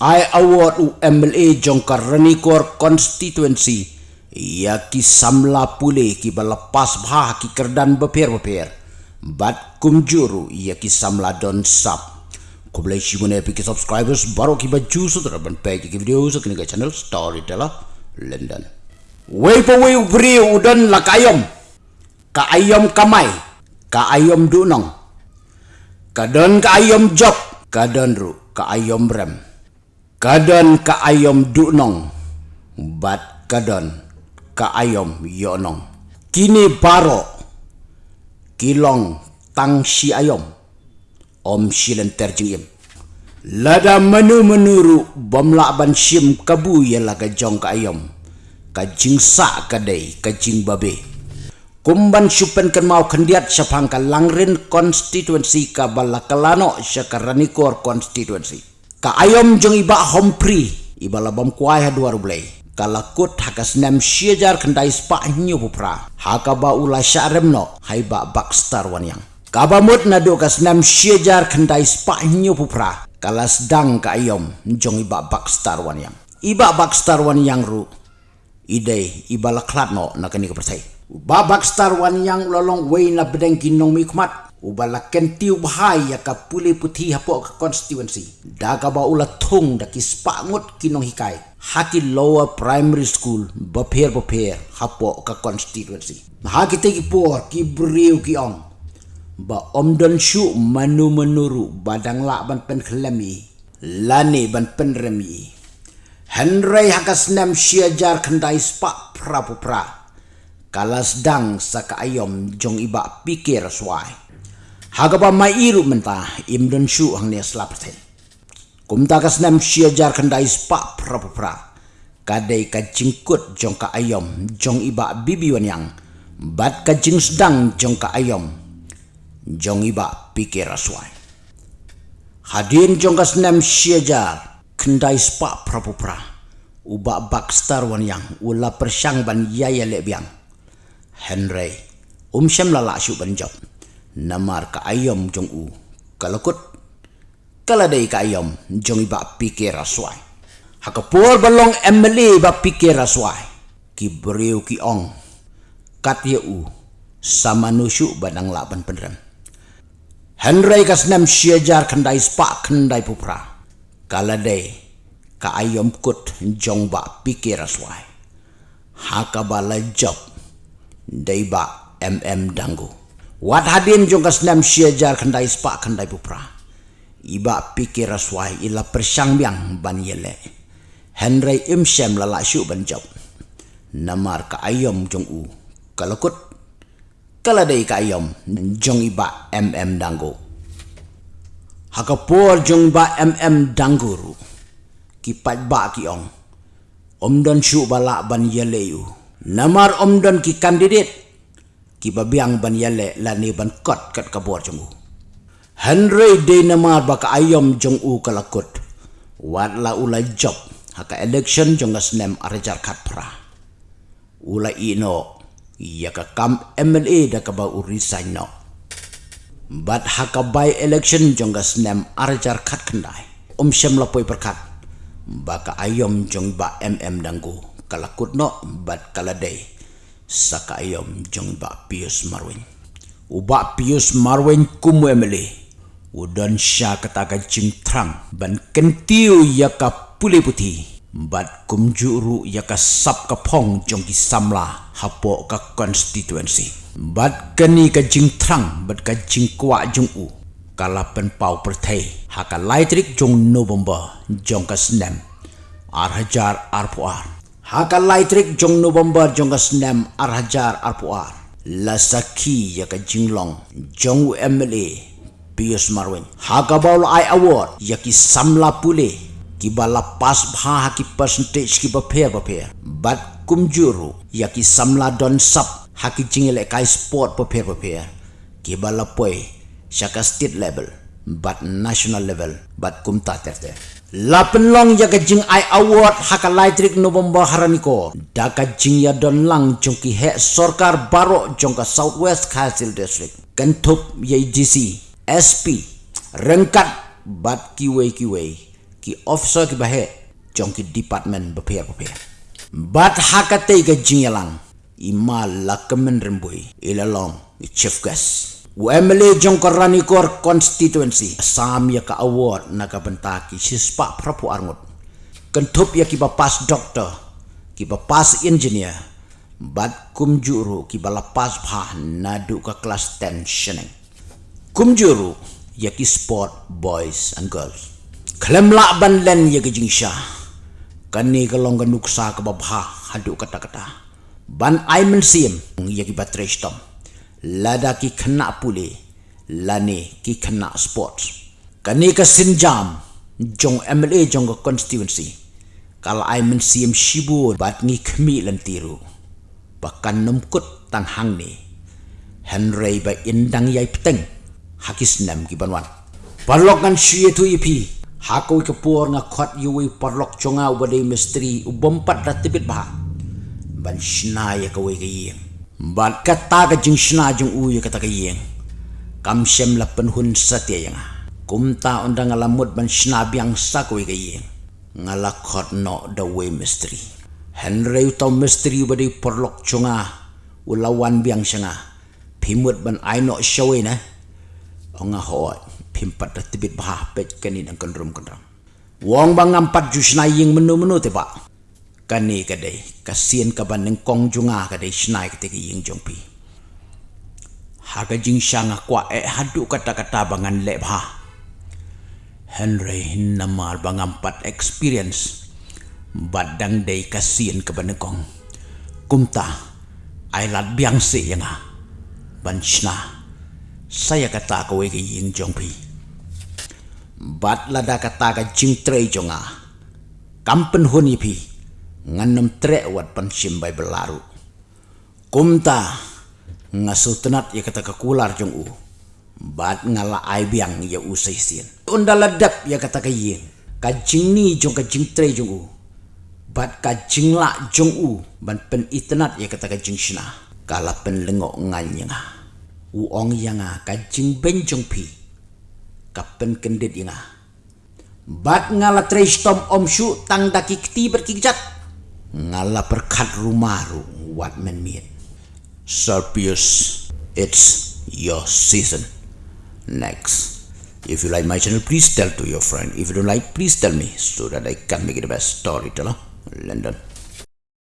I award MLA jongkar renikor constituency ia ki samla pule ki balapas bha ki kerdan beper beper bat kumjuru ia ki samla don sap. Ko boleh si mana pi subscribers baru ki baju sutra ban page ki video so kini channel storyteller london. Wei po wei bri udan la kayom ka ayom kamai. Ka ayom dunong. Ka don ka ayom job ka don ru. Ka ayom rem kadon ka ayom dunong. Bat kadon ka ayom yonong. Kini baro. Kilong tang si ayom om silen terjingim lada menu menuru bomla ban sim kabu yela ka jong ka ayom ka jingsa ka dei ka jing babe. Kumban supen kan mau kendiat sapang ka langrin constituency ka balakalano sa karanikor ka ayom jong iba hompri iba labam kuai ha duar blai kala kut hakas nem siejar kendai spa nyu pupra. Haka ba ula syarem no hai ba bakstar wan yang. Kaba mut na do kas nem siejar kendai spa nyu pupra. Kala sedang ka ayom jong iba bakstar wan yang. Iba bakstar wan yang ru ide iba laklat no na kani ka persai ba bakstar wan yang lolong wei na bedeng kinong mikmat ubala kentiu bahaya ka puli putih hapo ka constituency daga ba ula thung da ki kinong hikai. Haki lower primary school bapher bapher hapo ka constituency te ki por ki briu ki ong. Ba omdon shu manu menuru badang la ban pen khlemi lani ban pen remi. Henry hakas nem siajar kendai spa prapupra. Kalas dang saka ayom jong iba pikir swai Hagapa mai iru menta im don shu hang ne slap the. Kum ta kas nam sia jar kendai spa pra pra. Kadai ka jingkut jong ka ayom jong iba bibi wan yang. Bat ka jing sedang jong ka ayom. Jong iba pikir aswai. Hadin jong ka senam sia jar kendai spa pra. Uba bakstar wan yang ula persyang ban yaya lebiang. Henry, um syam lala syuk ban job namar ka ayom jong u. Kalakut kala dei ka ayom jong iba pikir aswai hakapur balong emily ba pikir aswai ki breu ki ong kat ye u sama nusu badang laban penrem. Henry kasnam siejar kendai spa kendai pupra. Kala dei ka ayom kut jong ba pikir aswai hakabala job dei ba mm dangu Wat hadin jong kas nam siejar kendai spa kendai pupra. Iba pikir aswai ila persyang biang ban yele. Henry imsem lala syuk ban job. Namar ka ayom jong u. Kalakut. Kaladai ka ayom jong iba mm danggo. Hakapur jong iba mm dangguru. Kipat ba ki ong. Om don syuk balak ban yele yu. Namar om don ki kandidat ki babiang ban yale la ni ban kot kat kabor jong Henry de namar baka ayom jong u kalakut. Wat la ula job. Haka election jong asnem arajar kat pra ula ino. Ya ka kam MLA da ka ba resign no. But haka by election jong asnem arajar kat kendai. Um shem la poi perkat baka ayom jong ba mm danggu. Kalakut no but kaladei saka ayom jong ba pius marwin. Uba pius marwin kumu udan sya kata ka jing trang ban kentiu ya ka puli puti. Bat kum juru ya ka sap ka pong jong ki samla. Hapo ka constituency bat keni ka jing trang bat ka jing kwa jong u. Kala pen pau perthai haka laitrik jong november jong ka snem ar hajar ar Haka laitrik jong November jong kasnem arhajar arpuar. La saki ya ka jinglong jong MLA Pius Marwin. Haka baul I award ya ki samla pule ki bala pas bha ki percentage ki ba pair ba pair. But kumjuru ya ki samla don sap haki jingile kai sport ba pair ba pair. Ki bala poi syaka state level but national level but kumta terte. Lapen long ya kajing ai award haka laitrik November haraniko. Da kajing ya don lang jongki he sorkar baro jongka Southwest Khasil District. Kentup ya DC SP rengkat bat kiwe kiwe ki officer ki bahe jong ki department beper beper bat hakate ga jingalang ima lakamen rembui. Ilalong chief guest Wemele jong korani kor constituency sam ya ka award na ka bentaki sispa prapu arngut kentup ya ki bapas doktor ki bapas engineer bat kumjuru ki balapas bha nadu ka kelas 10 shening kumjuru ya ki sport boys and girls. Klem la ban len ya ki jingsha. Kani ka long nuksa ka babha hadu kata kata ban aimen sim ya ki batresh tom lada ki kena pule lani ki kena sports kani ka sinjam jong MLA jong ka constituency kalau ai men siam shibu bat ngi kmi lan tiru. Bahkan nemkut tang hang ni. Henry ba indang yai peteng. Hakis nam ki banwan parlok kan shie tu ipi hakoi ke por nga yui parlok chonga ubade misteri ubompat ratibit bah ban shna ya ka we ge Bat kata ke jing shna jing u ya kata ke yeng. Kam shem la penhun satya yang. Kum ta undang ngalamut ban shna biang sa ko ke yeng. Ngala khot no the way mystery. Henry utau mystery badi perlok chunga ulawan biang shanga. Pimut ban ai no show na. Onga hoy pimpat da tibit bah pet kanin ang kendrum kendrum. Wong bang ampat jusna yeng menu-menu pak kani kadai. Kasian ka ban neng kong junga kadai. Snai kete ki ying jong haga jing shanga kwa e hadu kata kata bangan le bha henry namal bangam pat experience. Badang kasian ka ban kong. Kumta ai lat biang se yanga ban shna saya kata ko we ying jong bat lada kata ka jing trei jonga kampen huni pi nganam trek wat pansim bai belaru. Kumta ngasutenat ya kata kekular jong u. Bat ngala ai biang ya u seisin. Unda ladap ya kata kayin. Kajing ni jong kajing tre jong u. Bat kajing la jong u. Ban pen itenat ya kata kajing shina. Kala pen lengok nganyang. U ong yang kajing ben jong pi. Kapen kendit yang Bat ngala tre om shu tang daki kti berkikjat ngala perkat rumaru wat men miet Serpius it's your season. Next. If you like my channel please tell to your friend. If you don't like please tell me so that I can make it the best storyteller London